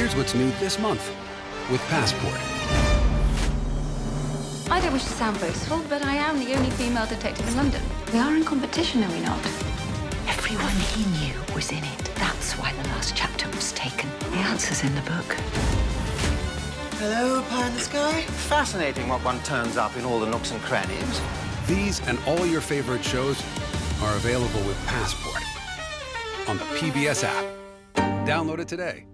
Here's what's new this month with Passport. I don't wish to sound boastful, but I am the only female detective in London. We are in competition, are we not? Everyone he knew was in it. That's why the last chapter was taken. The answer's in the book. Hello, pie in the sky. Fascinating what one turns up in all the nooks and crannies. These and all your favorite shows are available with Passport on the PBS app. Download it today.